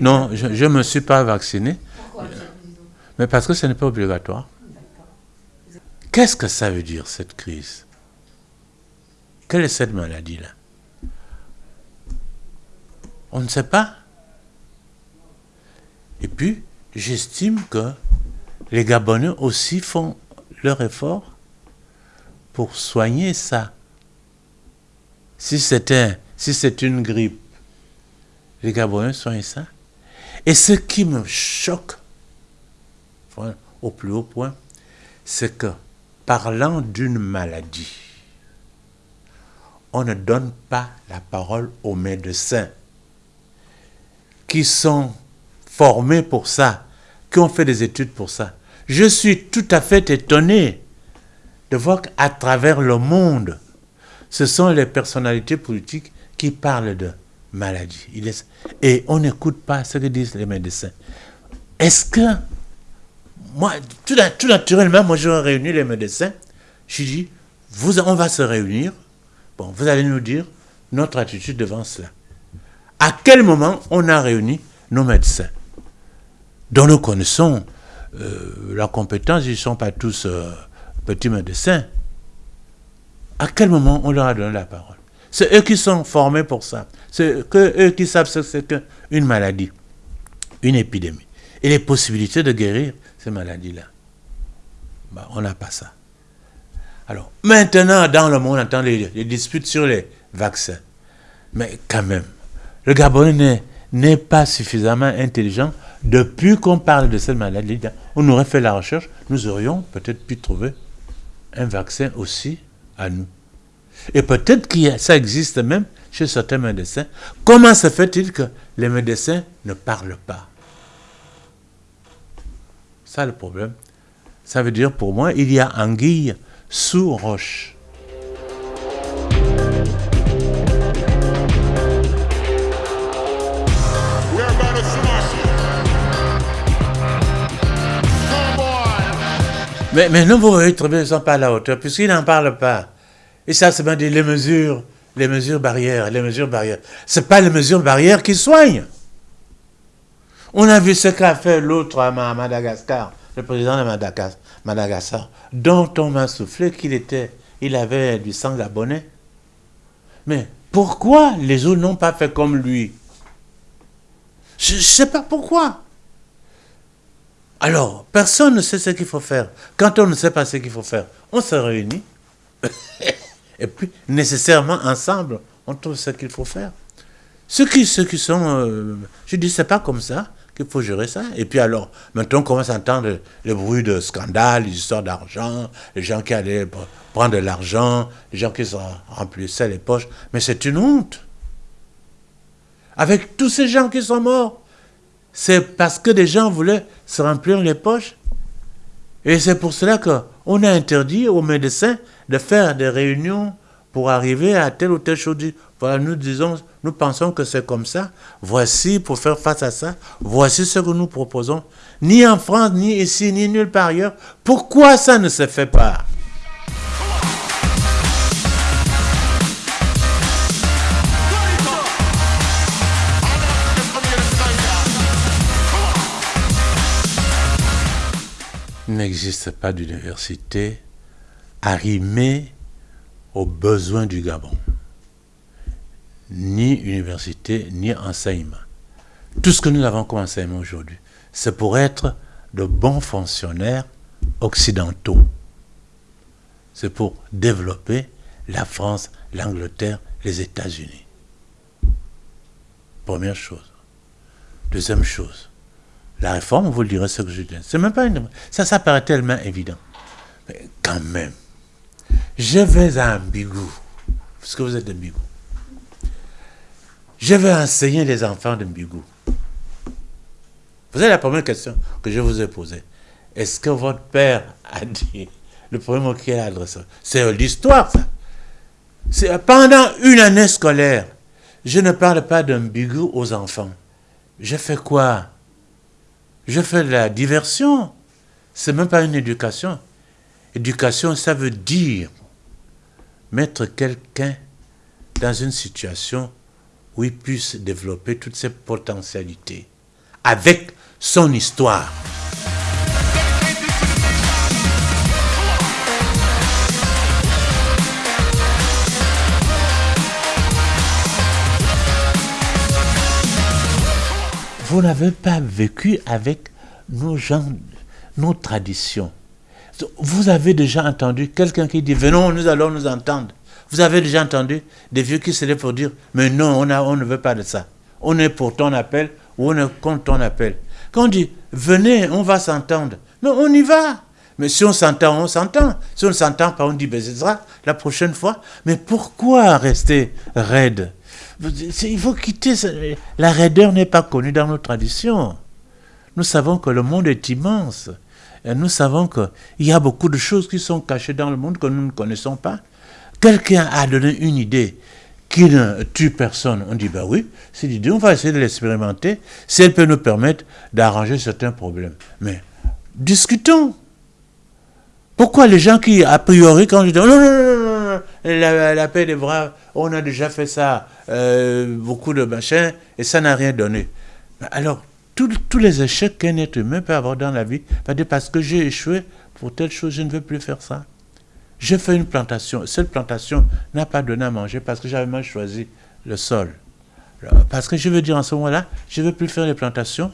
Non, je ne me suis pas vacciné. Pourquoi Mais parce que ce n'est pas obligatoire. Qu'est-ce que ça veut dire, cette crise? Quelle est cette maladie-là? On ne sait pas. Et puis, j'estime que les Gabonais aussi font leur effort pour soigner ça. Si c'était, si c'est une grippe, les Gabonais soignent ça? Et ce qui me choque, au plus haut point, c'est que parlant d'une maladie, on ne donne pas la parole aux médecins qui sont formés pour ça, qui ont fait des études pour ça. Je suis tout à fait étonné de voir qu'à travers le monde, ce sont les personnalités politiques qui parlent de maladie. Et on n'écoute pas ce que disent les médecins. Est-ce que, moi, tout, naturellement, moi, je réuni les médecins. Je dis, on va se réunir. Bon, vous allez nous dire notre attitude devant cela. À quel moment on a réuni nos médecins? Dont nous connaissons euh, la compétence, ils ne sont pas tous euh, petits médecins. À quel moment on leur a donné la parole? C'est eux qui sont formés pour ça. C'est eux qui savent ce que c'est qu'une maladie, une épidémie. Et les possibilités de guérir ces maladies-là. Bah, on n'a pas ça. Alors, maintenant, dans le monde, on entend les, disputes sur les vaccins. Mais quand même, le Gabonais n'est pas suffisamment intelligent. Depuis qu'on parle de cette maladie, on aurait fait la recherche, nous aurions peut-être pu trouver un vaccin aussi à nous. Et peut-être que ça existe même chez certains médecins. Comment se fait-il que les médecins ne parlent pas? Ça le problème. Ça veut dire pour moi, il y a anguille sous roche. Mais, mais nous, vous voyez ils ne sont pas à la hauteur, puisqu'ils n'en parlent pas. Et ça, c'est bien dit, les mesures, les mesures barrières, les mesures barrières. Ce pas les mesures barrières qui soignent. On a vu ce qu'a fait l'autre à Madagascar, le président de Madagascar, dont on m'a soufflé qu'il était, il avait du sang gabonais. Mais pourquoi les autres n'ont pas fait comme lui? Je ne sais pas pourquoi. Alors, personne ne sait ce qu'il faut faire. Quand on ne sait pas ce qu'il faut faire, on se réunit. et puis, nécessairement, ensemble, on trouve ce qu'il faut faire. Ceux qui, ceux qui sont... Euh, je dis, c'est pas comme ça qu'il faut gérer ça. Et puis alors, maintenant, on commence à entendre les bruits de scandale, les histoires d'argent, les gens qui allaient prendre de l'argent, les gens qui se remplissaient les poches. Mais c'est une honte. Avec tous ces gens qui sont morts, c'est parce que des gens voulaient se remplir les poches. Et c'est pour cela qu'on a interdit aux médecins de faire des réunions pour arriver à telle ou telle chose. Voilà, nous disons, nous pensons que c'est comme ça. Voici, pour faire face à ça, voici ce que nous proposons. Ni en France, ni ici, ni nulle part ailleurs. Pourquoi ça ne se fait pas? N'existe pas d'université arrimée aux besoins du Gabon. Ni université, ni enseignement. Tout ce que nous avons comme enseignement aujourd'hui, c'est pour être de bons fonctionnaires occidentaux. C'est pour développer la France, l'Angleterre, les États-Unis. Première chose. Deuxième chose, la réforme, vous le direz ce que je dis. C'est même pas une... Ça, ça paraît tellement évident. Mais quand même, je vais à Mbigou, parce que vous êtes de Mbigou? Je vais enseigner les enfants de Mbigou. Vous avez la première question que je vous ai posée. Est-ce que votre père a dit le premier mot qu'il a adressé C'est l'histoire, ça? Pendant une année scolaire, je ne parle pas de Mbigou aux enfants. Je fais quoi? Je fais de la diversion. C'est même pas une éducation. Éducation, ça veut dire mettre quelqu'un dans une situation où il puisse développer toutes ses potentialités. avec son histoire. Vous n'avez pas vécu avec nos gens, nos traditions. Vous avez déjà entendu quelqu'un qui dit Venons, nous allons nous entendre. Vous avez déjà entendu des vieux qui se lèvent pour dire Mais non, on, a, on ne veut pas de ça. On est pour ton appel ou on est contre ton appel. Quand on dit Venez, on va s'entendre. Non, on y va. Mais si on s'entend, on s'entend. Si on ne s'entend pas, on dit Ben, sera la prochaine fois. Mais pourquoi rester raide? Il faut quitter. La raideur n'est pas connue dans nos traditions. Nous savons que le monde est immense. Nous savons qu'il y a beaucoup de choses qui sont cachées dans le monde que nous ne connaissons pas. Quelqu'un a donné une idée qui ne tue personne. On dit, ben oui, c'est l'idée, on va essayer de l'expérimenter, si elle peut nous permettre d'arranger certains problèmes. Mais discutons. Pourquoi les gens qui, a priori, quand je dis, non, non, non, non, la, paix des braves, on a déjà fait ça, euh, beaucoup de machins, et ça n'a rien donné. Alors, tous, les échecs qu'un être humain peut avoir dans la vie, parce que j'ai échoué pour telle chose, je ne veux plus faire ça. J'ai fait une plantation. Cette plantation n'a pas donné à manger parce que j'avais mal choisi le sol. Parce que je veux dire en ce moment-là, je ne veux plus faire les plantations.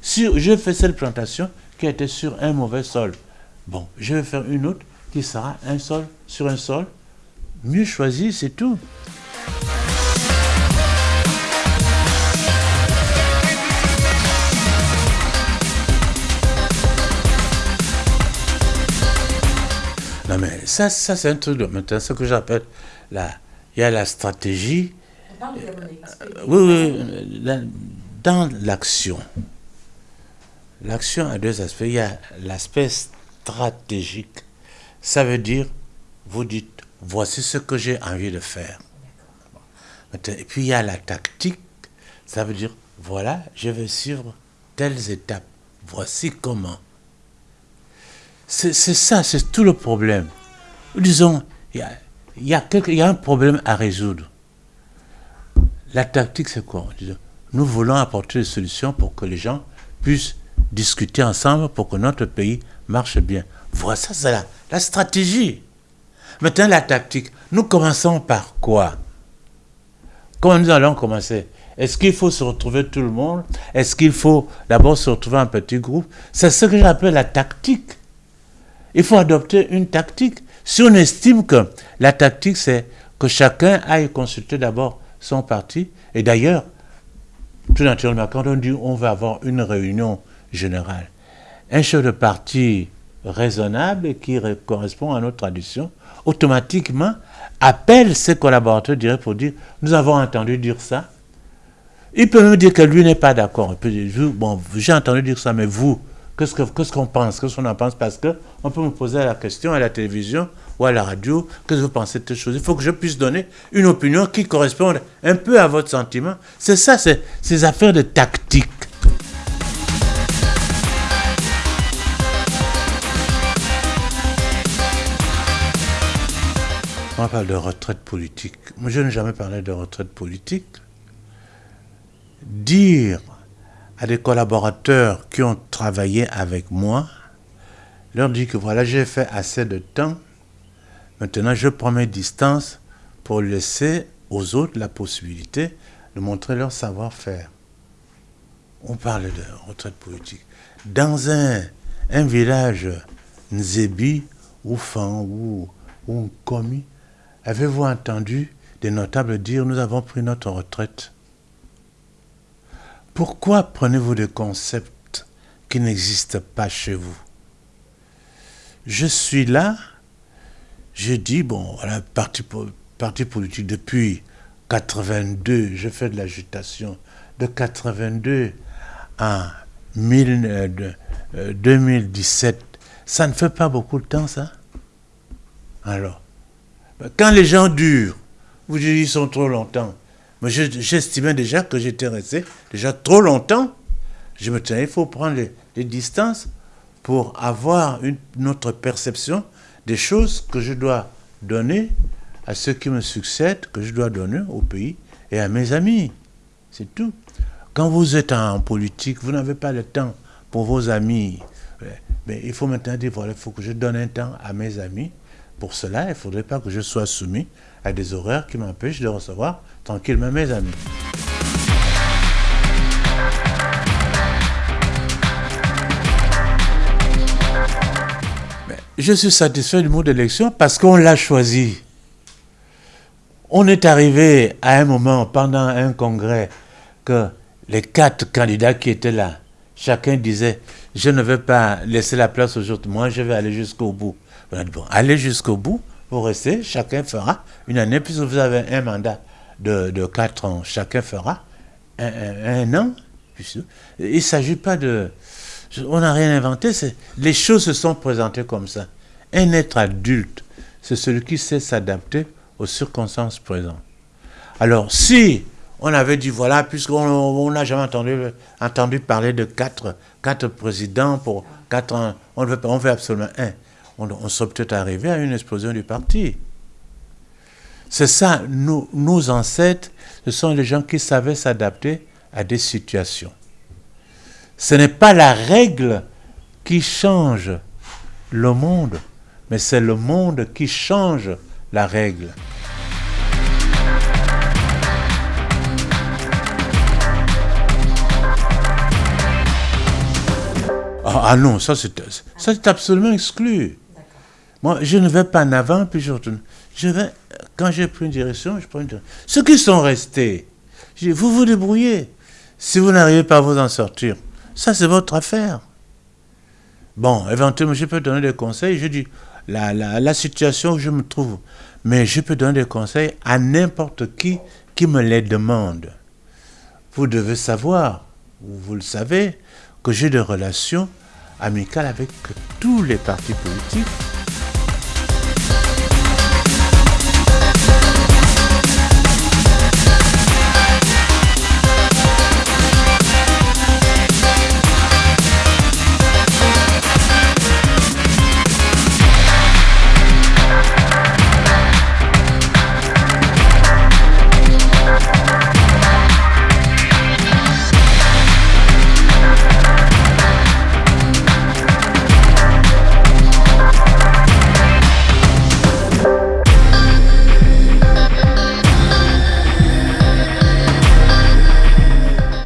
Si je fais cette plantation qui était sur un mauvais sol, bon, je vais faire une autre qui sera un sol sur un sol mieux choisi, c'est tout. Non, mais ça, ça c'est un truc de maintenant, ce que j'appelle la. Il y a la stratégie. Euh, oui, oui, dans l'action. L'action a deux aspects. Il y a l'aspect stratégique. Ça veut dire, vous dites, voici ce que j'ai envie de faire. Et puis il y a la tactique. Ça veut dire, voilà, je vais suivre telles étapes. Voici comment. C'est ça, c'est tout le problème. Disons, il y a, y a, un problème à résoudre. La tactique, c'est quoi? Nous voulons apporter des solutions pour que les gens puissent discuter ensemble pour que notre pays marche bien. Voilà, c'est la, la stratégie. Maintenant, la tactique. Nous commençons par quoi? Comment nous allons commencer? Est-ce qu'il faut se retrouver tout le monde? Est-ce qu'il faut d'abord se retrouver en petit groupe? C'est ce que j'appelle la tactique. Il faut adopter une tactique. Si on estime que la tactique, c'est que chacun aille consulter d'abord son parti, et d'ailleurs, tout naturellement, quand on dit on va avoir une réunion générale, un chef de parti raisonnable qui correspond à notre tradition, automatiquement appelle ses collaborateurs directs pour dire nous avons entendu dire ça. Il peut même dire que lui n'est pas d'accord. Il peut dire bon, j'ai entendu dire ça, mais vous, Qu'est-ce qu'on pense Qu'est-ce qu'on en pense? Parce qu'on peut me poser la question à la télévision ou à la radio, qu'est-ce que vous pensez de cette chose? Il faut que je puisse donner une opinion qui corresponde un peu à votre sentiment. C'est ça, c'est ces affaires de tactique. On parle de retraite politique. Moi, je n'ai jamais parlé de retraite politique. Dire à des collaborateurs qui ont travaillé avec moi, leur dit que voilà, j'ai fait assez de temps, maintenant je prends mes distances pour laisser aux autres la possibilité de montrer leur savoir-faire. On parle de retraite politique. Dans un, un village Nzebi ou Fan ou, ou Komi, avez-vous entendu des notables dire nous avons pris notre retraite pourquoi prenez-vous des concepts qui n'existent pas chez vous? Je suis là, je dis, bon, voilà, parti, parti politique depuis 82, je fais de l'agitation. De 82 à 2017, euh, ça ne fait pas beaucoup de temps, ça? Alors, quand les gens durent, vous dites ils sont trop longtemps, mais j'estimais déjà que j'étais resté déjà trop longtemps. Je me disais, il faut prendre les, distances pour avoir une, autre perception des choses que je dois donner à ceux qui me succèdent, que je dois donner au pays et à mes amis. C'est tout. Quand vous êtes en politique, vous n'avez pas le temps pour vos amis. Mais il faut maintenant dire, voilà, il faut que je donne un temps à mes amis. Pour cela, il ne faudrait pas que je sois soumis à des horaires qui m'empêchent de recevoir tranquillement mes amis. je suis satisfait du mot d'élection parce qu'on l'a choisi. On est arrivé à un moment pendant un congrès que les quatre candidats qui étaient là, chacun disait Je ne vais pas laisser la place aux autres, moi je vais aller jusqu'au bout. On a dit Bon, allez jusqu'au bout, vous restez, chacun fera une année, puisque vous avez un mandat de, de quatre ans, chacun fera un, an. Il ne s'agit pas de. On n'a rien inventé, les choses se sont présentées comme ça. Un être adulte, c'est celui qui sait s'adapter aux circonstances présentes. Alors, si on avait dit, voilà, puisqu'on n'a jamais entendu, entendu parler de quatre, quatre présidents pour quatre ans, on veut, on veut absolument un, on, serait peut-être arrivé à une explosion du parti. C'est ça, nos, nos ancêtres, ce sont les gens qui savaient s'adapter à des situations. Ce n'est pas la règle qui change le monde, mais c'est le monde qui change la règle. Ah, ah non, ça c'est absolument exclu. Moi, je ne vais pas en avant, puis je retourne. Je vais, quand j'ai pris une direction, je prends une direction. Ceux qui sont restés, je dis, vous vous débrouillez. Si vous n'arrivez pas à vous en sortir, ça c'est votre affaire. Bon, éventuellement, je peux donner des conseils. Je dis, la, la, situation où je me trouve, mais je peux donner des conseils à n'importe qui qui me les demande. Vous devez savoir, vous le savez, que j'ai des relations amicales avec tous les partis politiques